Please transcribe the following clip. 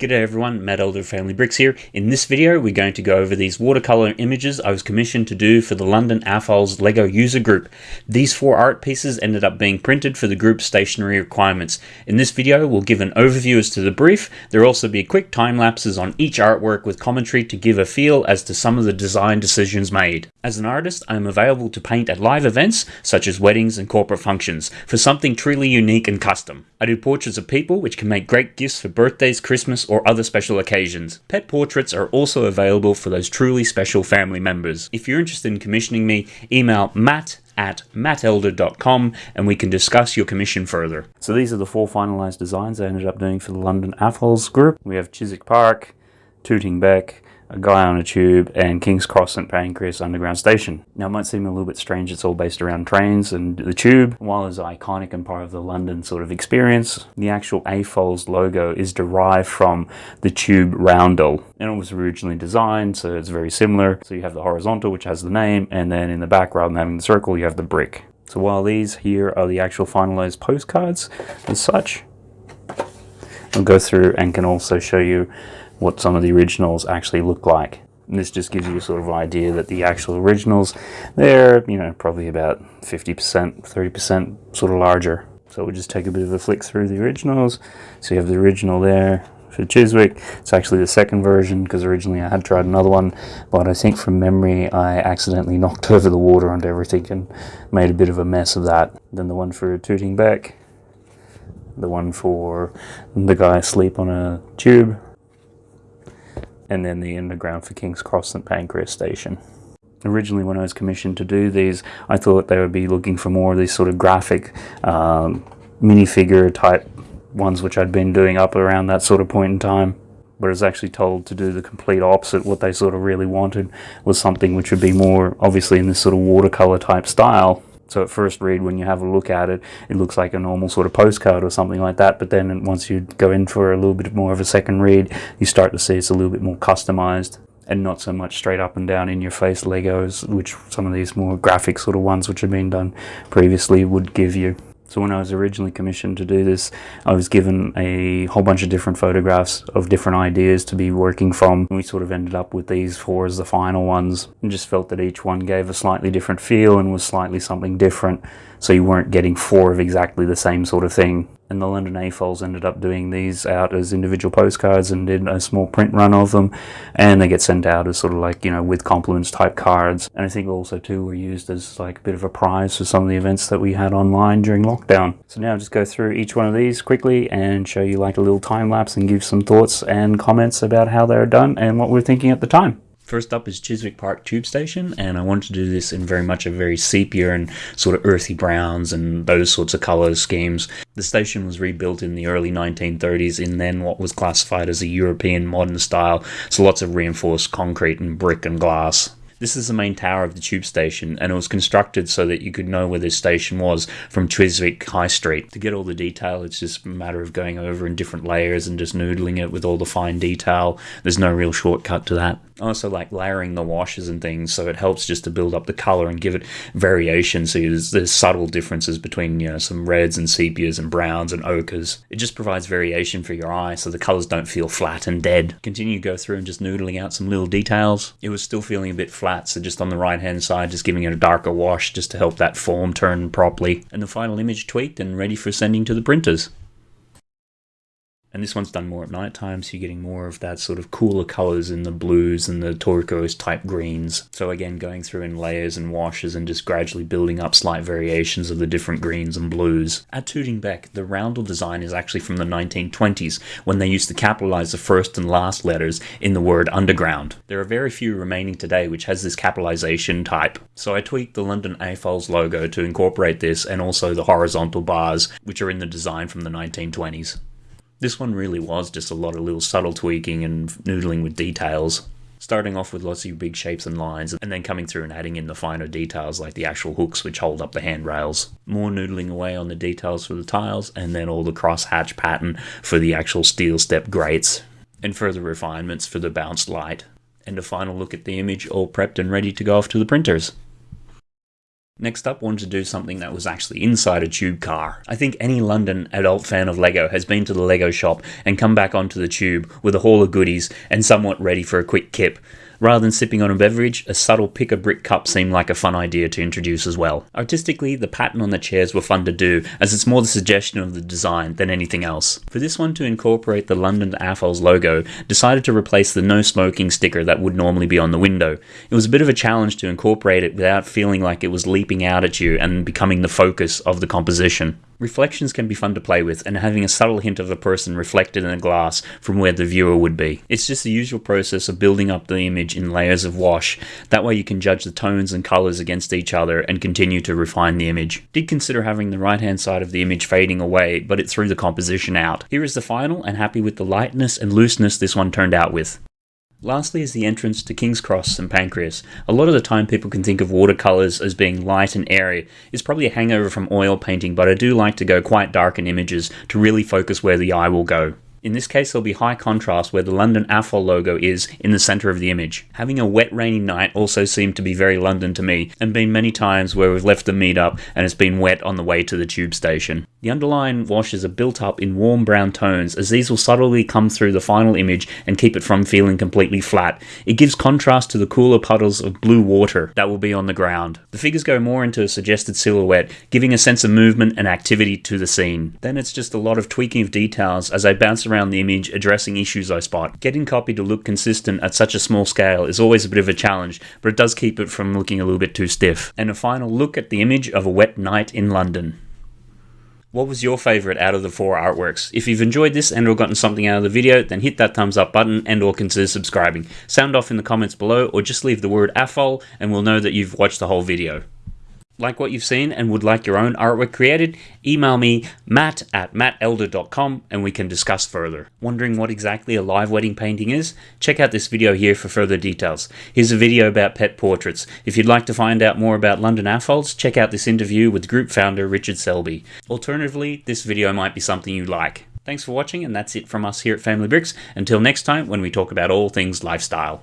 G'day everyone, Matt Elder of Family Bricks here. In this video we're going to go over these watercolour images I was commissioned to do for the London AFOL's LEGO user group. These four art pieces ended up being printed for the group's stationery requirements. In this video we'll give an overview as to the brief, there will also be quick time lapses on each artwork with commentary to give a feel as to some of the design decisions made. As an artist I am available to paint at live events such as weddings and corporate functions for something truly unique and custom. I do portraits of people which can make great gifts for birthdays, Christmas or other special occasions. Pet portraits are also available for those truly special family members. If you're interested in commissioning me, email matt at mattelder.com and we can discuss your commission further. So these are the four finalized designs I ended up doing for the London AFOLs group. We have Chiswick Park, Tooting Bec, a guy on a tube, and King's Cross St Pancras Underground Station. Now, it might seem a little bit strange, it's all based around trains and the tube. While it's iconic and part of the London sort of experience, the actual AFOL's logo is derived from the tube roundel. And it was originally designed, so it's very similar. So you have the horizontal, which has the name, and then in the back, rather than having the circle, you have the brick. So while these here are the actual finalized postcards as such, I'll go through and can also show you what some of the originals actually look like. And this just gives you a sort of idea that the actual originals, they're, you know, probably about 50%, 30% sort of larger. So we'll just take a bit of a flick through the originals. So you have the original there for Chiswick. It's actually the second version because originally I had tried another one, but I think from memory I accidentally knocked over the water onto everything and made a bit of a mess of that. Then the one for Tooting Bec, the one for the guy asleep on a tube, and then the underground for King's Cross St Pancras Station. Originally, when I was commissioned to do these, I thought they would be looking for more of these sort of graphic um, minifigure type ones, which I'd been doing up around that sort of point in time. But I was actually told to do the complete opposite. What they sort of really wanted was something which would be more obviously in this sort of watercolor type style, so at first read, when you have a look at it, it looks like a normal sort of postcard or something like that. But then once you go in for a little bit more of a second read, you start to see it's a little bit more customized and not so much straight up and down in your face Legos, which some of these more graphic sort of ones which have been done previously would give you. So when I was originally commissioned to do this, I was given a whole bunch of different photographs of different ideas to be working from. We sort of ended up with these four as the final ones and just felt that each one gave a slightly different feel and was slightly something different. So you weren't getting four of exactly the same sort of thing and the London AFOLs ended up doing these out as individual postcards and did a small print run of them and they get sent out as sort of like you know with compliments type cards and I think also too were used as like a bit of a prize for some of the events that we had online during lockdown. So now I'll just go through each one of these quickly and show you like a little time lapse and give some thoughts and comments about how they're done and what we're thinking at the time. First up is Chiswick Park Tube Station, and I wanted to do this in very much a very sepia and sort of earthy browns and those sorts of colour schemes. The station was rebuilt in the early 1930s in then what was classified as a European modern style, so lots of reinforced concrete and brick and glass. This is the main tower of the tube station, and it was constructed so that you could know where this station was from Chiswick High Street. To get all the detail, it's just a matter of going over in different layers and just noodling it with all the fine detail. There's no real shortcut to that also like layering the washes and things so it helps just to build up the color and give it variation. So there's, there's subtle differences between you know some reds and sepias and browns and ochres it just provides variation for your eye so the colors don't feel flat and dead. Continue to go through and just noodling out some little details. It was still feeling a bit flat so just on the right hand side just giving it a darker wash just to help that form turn properly. And the final image tweaked and ready for sending to the printers and this one's done more at night time, so you're getting more of that sort of cooler colors in the blues and the turquoise type greens. So again, going through in layers and washes and just gradually building up slight variations of the different greens and blues. At Tooting Bec, the roundel design is actually from the 1920s, when they used to capitalize the first and last letters in the word underground. There are very few remaining today which has this capitalization type. So I tweaked the London AFOL's logo to incorporate this and also the horizontal bars, which are in the design from the 1920s. This one really was just a lot of little subtle tweaking and noodling with details. Starting off with lots of big shapes and lines, and then coming through and adding in the finer details like the actual hooks which hold up the handrails. More noodling away on the details for the tiles, and then all the cross-hatch pattern for the actual steel step grates, and further refinements for the bounced light. And a final look at the image all prepped and ready to go off to the printers. Next up, wanted to do something that was actually inside a tube car. I think any London adult fan of LEGO has been to the LEGO shop and come back onto the tube with a haul of goodies and somewhat ready for a quick kip. Rather than sipping on a beverage, a subtle pick a brick cup seemed like a fun idea to introduce as well. Artistically, the pattern on the chairs were fun to do, as it's more the suggestion of the design than anything else. For this one to incorporate the London AFOL's logo, decided to replace the no smoking sticker that would normally be on the window. It was a bit of a challenge to incorporate it without feeling like it was leaping out at you and becoming the focus of the composition. Reflections can be fun to play with, and having a subtle hint of a person reflected in a glass from where the viewer would be. It's just the usual process of building up the image in layers of wash. That way you can judge the tones and colours against each other and continue to refine the image. Did consider having the right hand side of the image fading away, but it threw the composition out. Here is the final, and happy with the lightness and looseness this one turned out with. Lastly is the entrance to King's Cross and Pancras. A lot of the time people can think of watercolours as being light and airy. It's probably a hangover from oil painting, but I do like to go quite dark in images to really focus where the eye will go. In this case, there'll be high contrast where the London AFOL logo is in the centre of the image. Having a wet, rainy night also seemed to be very London to me, and been many times where we've left the meet-up and it's been wet on the way to the tube station. The underlying washes are built up in warm brown tones, as these will subtly come through the final image and keep it from feeling completely flat. It gives contrast to the cooler puddles of blue water that will be on the ground. The figures go more into a suggested silhouette, giving a sense of movement and activity to the scene. Then it's just a lot of tweaking of details as I bounce around the image addressing issues I spot. Getting copy to look consistent at such a small scale is always a bit of a challenge, but it does keep it from looking a little bit too stiff. And a final look at the image of a wet night in London. What was your favorite out of the four artworks? If you've enjoyed this and or gotten something out of the video, then hit that thumbs up button and or consider subscribing. Sound off in the comments below or just leave the word AFOL and we'll know that you've watched the whole video like what you've seen and would like your own artwork created, email me matt at mattelder.com and we can discuss further. Wondering what exactly a live wedding painting is? Check out this video here for further details. Here's a video about pet portraits. If you'd like to find out more about London AFOLs, check out this interview with group founder Richard Selby. Alternatively, this video might be something you like. Thanks for watching and that's it from us here at Family Bricks. Until next time when we talk about all things lifestyle.